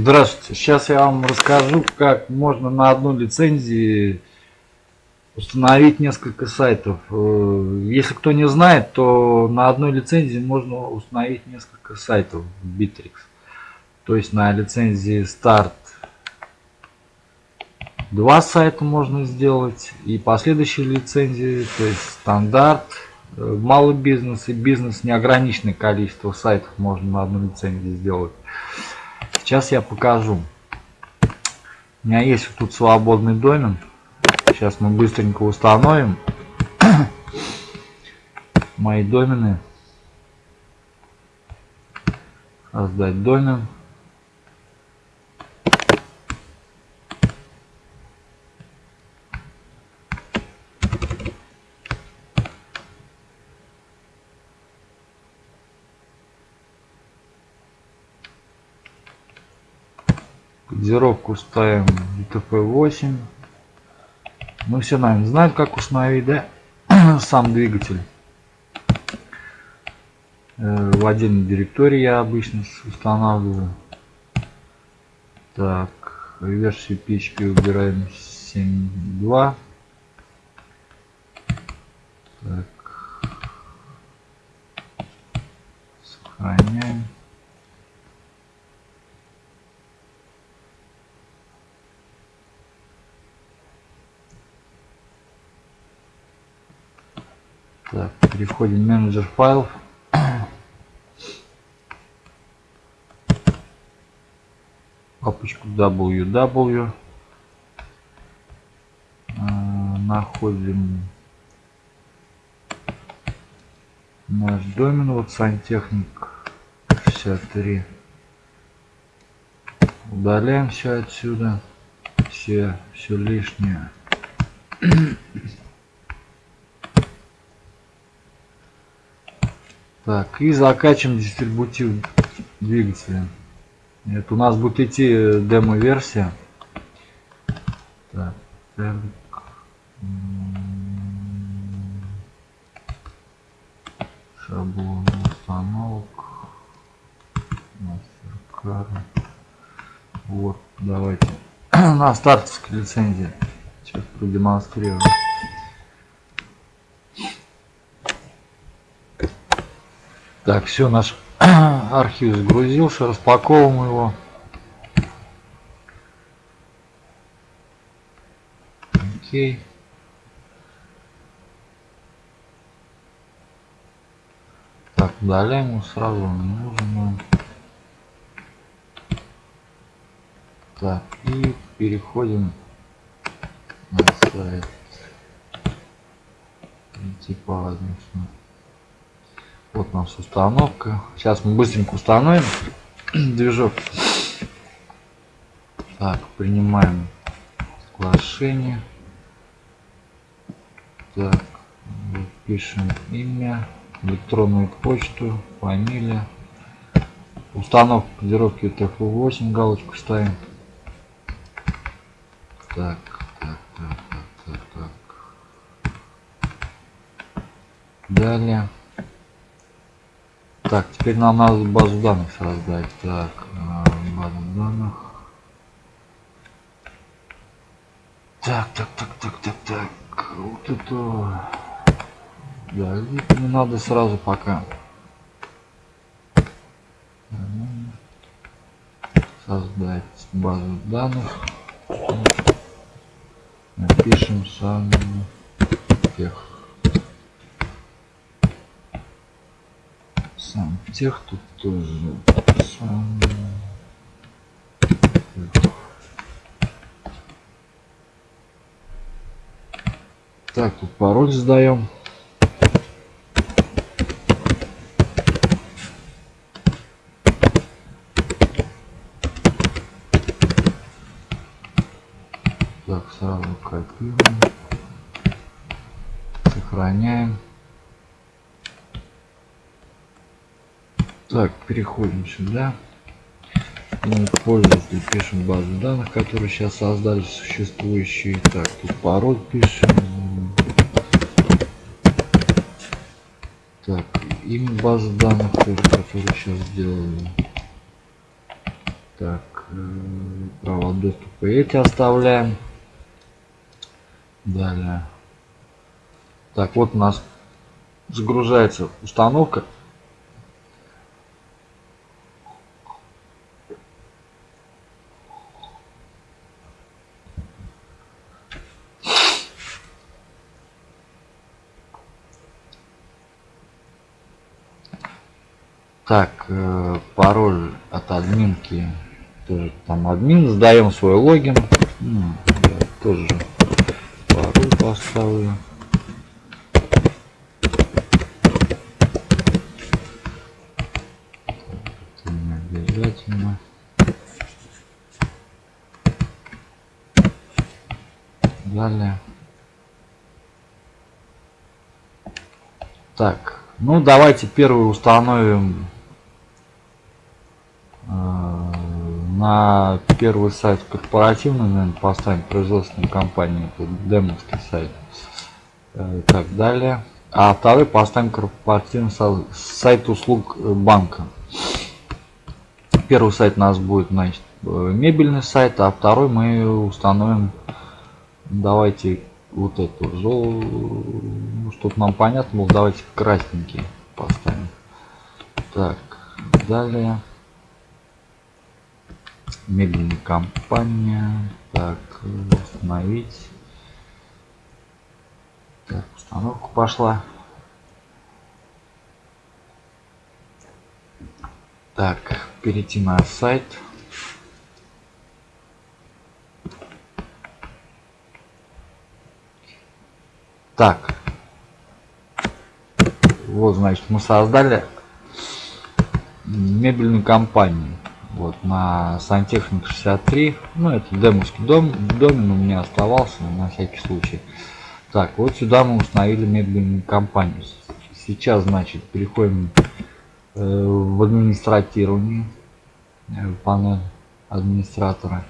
Здравствуйте. Сейчас я вам расскажу, как можно на одной лицензии установить несколько сайтов. Э, если кто не знает, то на одной лицензии можно установить несколько сайтов в Bittrex. То есть на лицензии Start два сайта можно сделать и последующие лицензии, то есть стандарт, э, малый бизнес и бизнес неограниченное количество сайтов можно на одной лицензии сделать. Сейчас я покажу. У меня есть вот тут свободный домен. Сейчас мы быстренько установим мои домены. Создать домен. Кодировку ставим UTF-8. Мы все, наверное, знаем, как установить, да? Сам двигатель. Э, в отдельной директории я обычно устанавливаю. Так, версию PHP убираем 7.2. Так. Сохраняем. Так, переходим в менеджер файлов. Папочку ww. А, находим наш домен, вот сантехник 63. Удаляем все отсюда, все, все лишнее. Так, и закачиваем дистрибутив двигателя. Это у нас будет идти э, демо-версия. Так, так. Шаблон установок. Мастеркара. Вот, давайте. На стартовской лицензии. Сейчас продемонстрирую. Так, все, наш архив загрузился, распаковываем его. Окей. Так, удаляем его сразу, не нужно. Так, и переходим на сайт. Типа возможно. Вот у нас установка. Сейчас мы быстренько установим движок. Так, принимаем соглашение. Так, пишем имя, электронную почту, фамилия. Установка кодировки TF8, галочку ставим. Так, так, так, так, так, так. Далее. Так, теперь нам надо базу данных создать. Так, э, базу данных. Так, так, так, так, так, так. Вот это... Да, не надо сразу пока. Создать базу данных. Напишем сам тех. сам тех тут тоже сам. Так тут пароль сдаем. Так сразу копируем. Сохраняем Так, переходим сюда. Мы пользователь пишем базу данных, которые сейчас создали существующие. Так, тут пароль пишем. Так, имя базы данных, которую сейчас сделали. Так. право доступа эти оставляем. Далее. Так, вот у нас загружается установка. Так, э, пароль от админки. Тоже там админ. Сдаем свой логин. Ну, я тоже пароль поставлю. Обязательно. Далее. Так, ну давайте первый установим на первый сайт корпоративный, наверное, поставим производственную компанию, это демовский сайт. Э, так далее. А второй поставим корпоративный сайт услуг банка. Первый сайт у нас будет, значит, э, мебельный сайт, а второй мы установим, давайте вот эту, ну, чтобы нам понятно было, давайте красненький поставим. Так, далее мебельная компания так установить. Так установка пошла. Так перейти на сайт. Так. Вот значит мы создали мебельную компанию вот на сантехник 63 ну это демовский дом домен у меня оставался на всякий случай. Так вот сюда мы установили мебельную компанию. Сейчас значит переходим э, в администратирование э, панель администратора.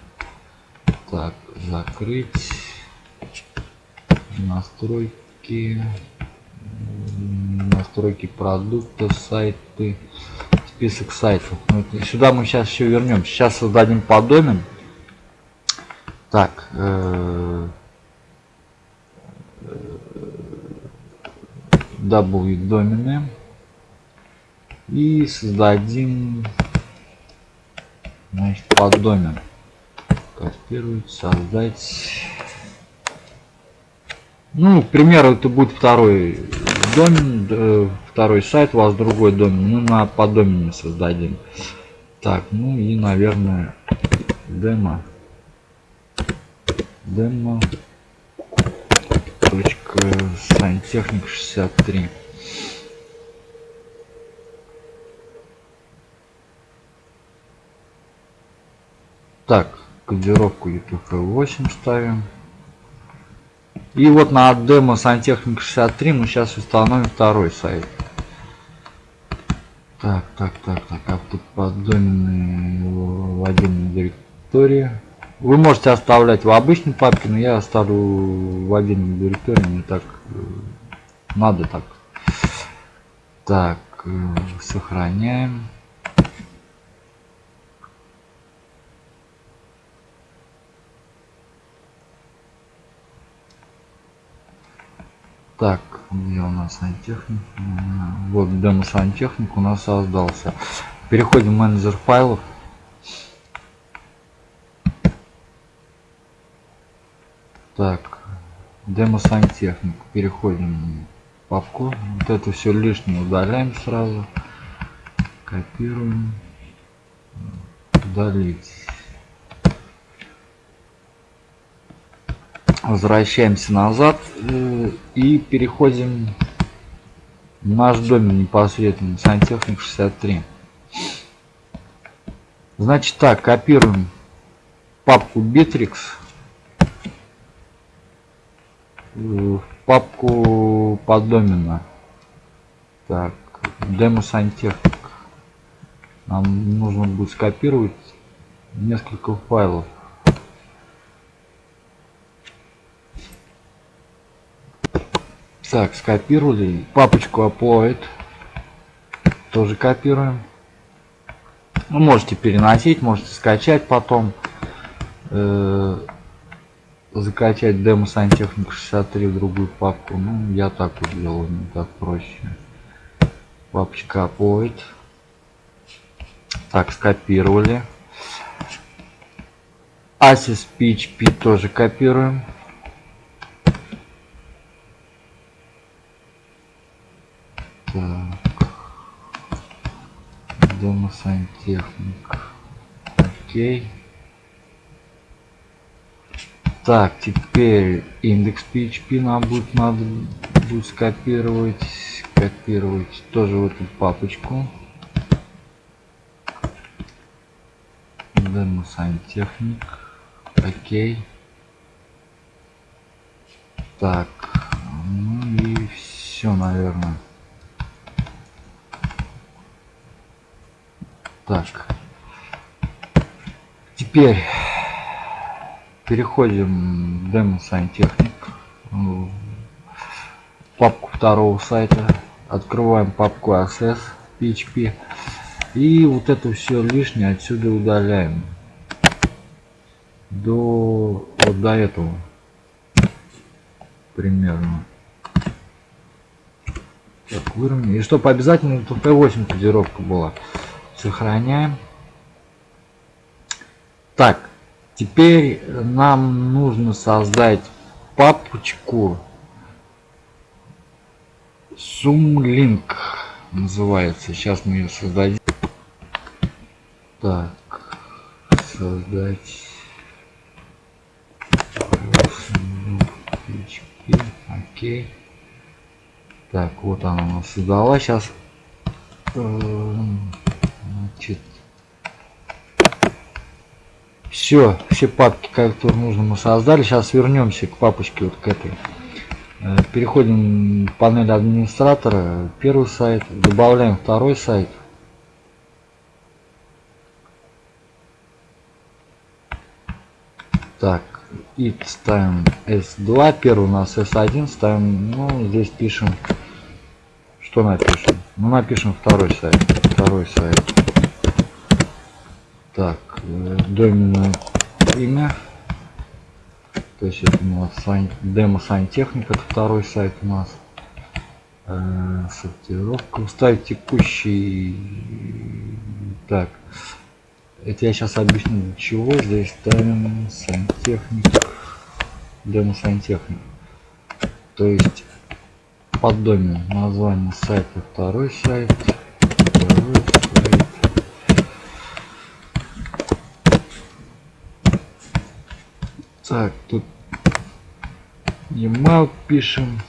Так закрыть настройки настройки продукта сайты список сайтов. Ну, сюда мы сейчас еще вернем. Сейчас создадим подомен. Так. Э, W домены. И создадим значит, поддомен. Копировать, создать. Ну, к примеру, это будет второй домен, э, второй сайт, у вас другой домен, мы на поддомене создадим. Так, ну и, наверное, демо. Демо. Точка сантехник 63. Так, кодировку UTF-8 ставим. И вот на демо сантехник 63 мы сейчас установим второй сайт. Так, так, так, так, автоподдоменные в отдельной директории. Вы можете оставлять в обычной папке, но я оставлю в отдельной директории, не так э, надо так. Так, э, сохраняем. Так, где у нас сантехник? Вот демо сантехник у нас создался. Переходим в менеджер файлов. Так, демо сантехник. Переходим в папку. Вот это все лишнее удаляем сразу. Копируем. Удалить. Возвращаемся назад э, и переходим в наш домен непосредственно сантехник 63 значит так копируем папку bittrex. В папку поддомена так демо сантехник. Нам нужно будет скопировать несколько файлов Так, скопировали. Папочку upload. Тоже копируем. Ну, можете переносить, можете скачать потом. Э, закачать демо сантехник 63 в другую папку. Ну, я так вот делаю, мне так проще. Папочка upload. Так, скопировали. Asis PHP тоже копируем. Так. Демо сантехник. Окей. Так, теперь индекс PHP нам будет надо будет скопировать, копировать тоже в эту папочку. Демо сантехник. Окей. Так, ну и все, наверное. Так. Теперь переходим в демо сантехник. Папку второго сайта. Открываем папку access PHP. И вот это все лишнее отсюда удаляем. До вот до этого. Примерно. Так, выровняем. И чтобы обязательно TP8 кодировка была. Сохраняем. Так, теперь нам нужно создать папочку Sumlink называется. Сейчас мы ее создадим. Так, создать окей. Так, вот она у нас создала. Сейчас Значит, все, все папки, которые нужно мы создали. Сейчас вернемся к папочке вот к этой. Э, переходим в панель администратора. Первый сайт. Добавляем второй сайт. Так, и ставим S2. Первый у нас S1. Ставим, ну, здесь пишем, что напишем. Ну, напишем второй сайт. Второй сайт. Так, э, доменное имя. То есть это у нас сан, демо сантехник, это второй сайт у нас. Э, сортировка. Уставить текущий. Так. Это я сейчас объясню для чего. Здесь ставим сантехник. Демо сантехник. То есть под домен название сайта второй сайт. Второй сайт. Так, тут email пишем.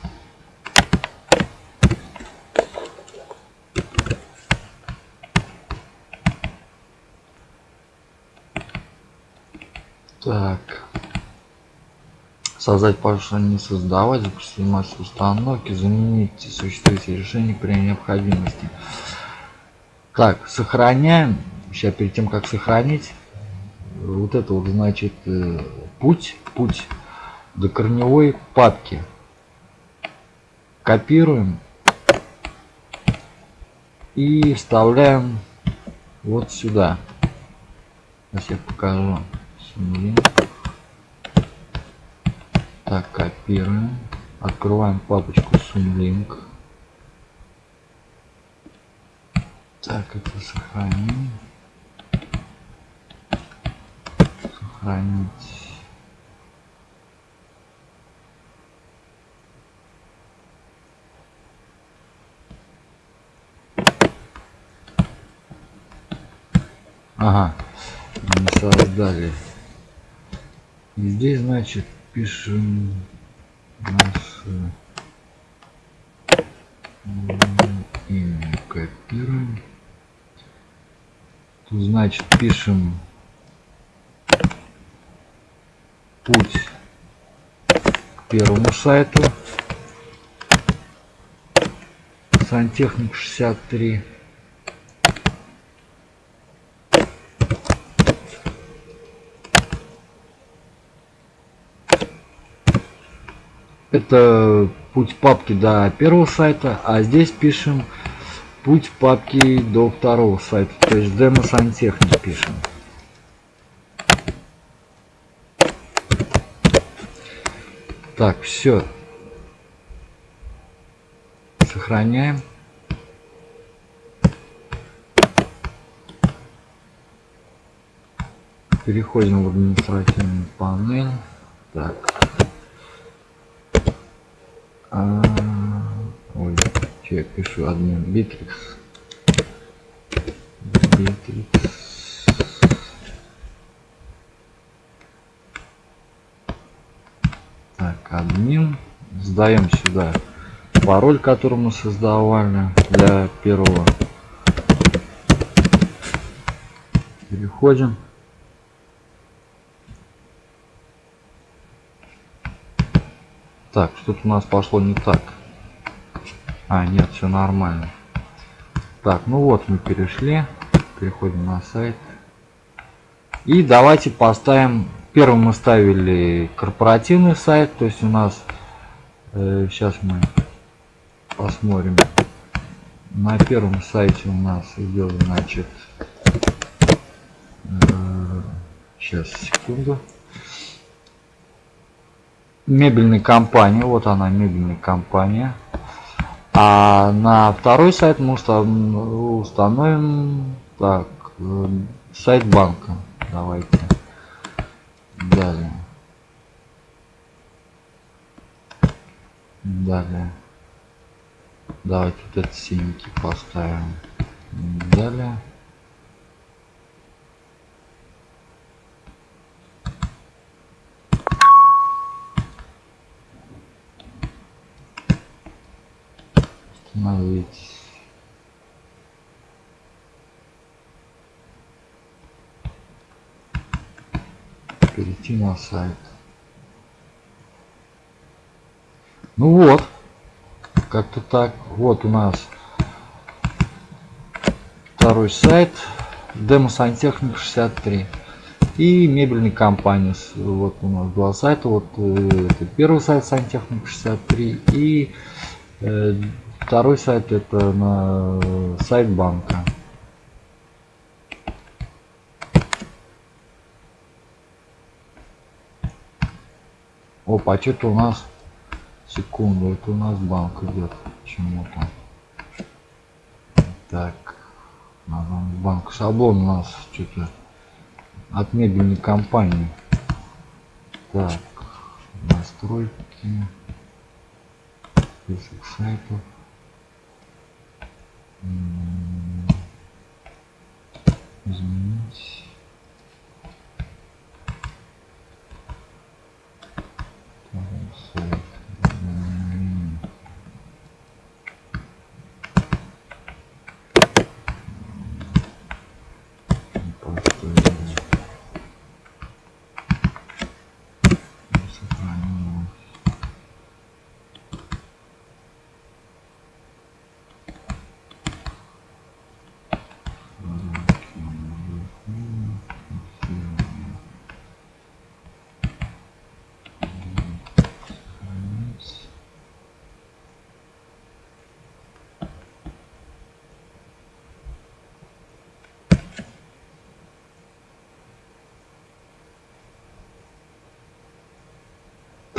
Так. Создать пашу не создавать, запустить массу установки, заменить существующие решения при необходимости. Так, сохраняем. Сейчас перед тем как сохранить, вот это вот значит э, путь, путь до корневой папки. Копируем и вставляем вот сюда. Сейчас я покажу. Так, копируем. Открываем папочку Sumlink. Так, это сохраним. Сохранить. Ага, не создали. И здесь, значит, пишем наше имя, копируем. Тут, значит, пишем путь к первому сайту. Сантехник 63. Это путь папки до первого сайта, а здесь пишем путь папки до второго сайта, то есть демо сантехник пишем. Так, все. Сохраняем. Переходим в административную панель. Так. А, ой, что я пишу? Админ Bittrex. Bittrex. Так, админ. Сдаем сюда пароль, который мы создавали для первого. Переходим. Так, что-то у нас пошло не так. А, нет, все нормально. Так, ну вот мы перешли. Переходим на сайт. И давайте поставим... Первым мы ставили корпоративный сайт. То есть у нас... Э, сейчас мы посмотрим. На первом сайте у нас идет, значит... Э, сейчас, секунду мебельной компании. Вот она, мебельная компания. А на второй сайт мы установим так, э, сайт банка. Давайте. Далее. Далее. Давайте вот этот синенький поставим. Далее. Остановить перейти на сайт. Ну вот как-то так. Вот у нас второй сайт демо сантехник 63 и мебельной компании вот у нас два сайта. Вот э, это первый сайт сантехник 63 и э, Второй сайт это на сайт банка. Опа, а что-то у нас секунду, это у нас банк идет почему-то. Так, банк шаблон у нас что-то от мебельной компании. Так, настройки, список сайтов. Изменить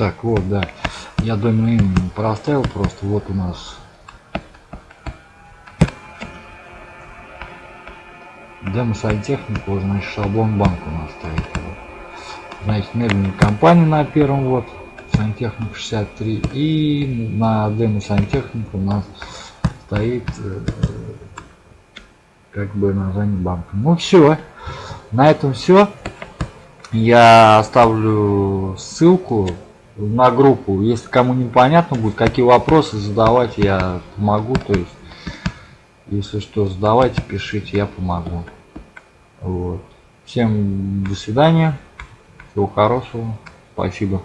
Так, вот, да. Я домен проставил просто. Вот у нас демо сантехнику, значит шаблон банк у нас стоит. Вот. Значит, мебельная компания на первом вот сантехник 63 и на демо сантехнику у нас стоит э, как бы название банка. Ну все, на этом все. Я оставлю ссылку на группу. Если кому непонятно будет, какие вопросы задавать, я помогу. То есть, если что, задавайте, пишите, я помогу. Вот. Всем до свидания. Всего хорошего. Спасибо.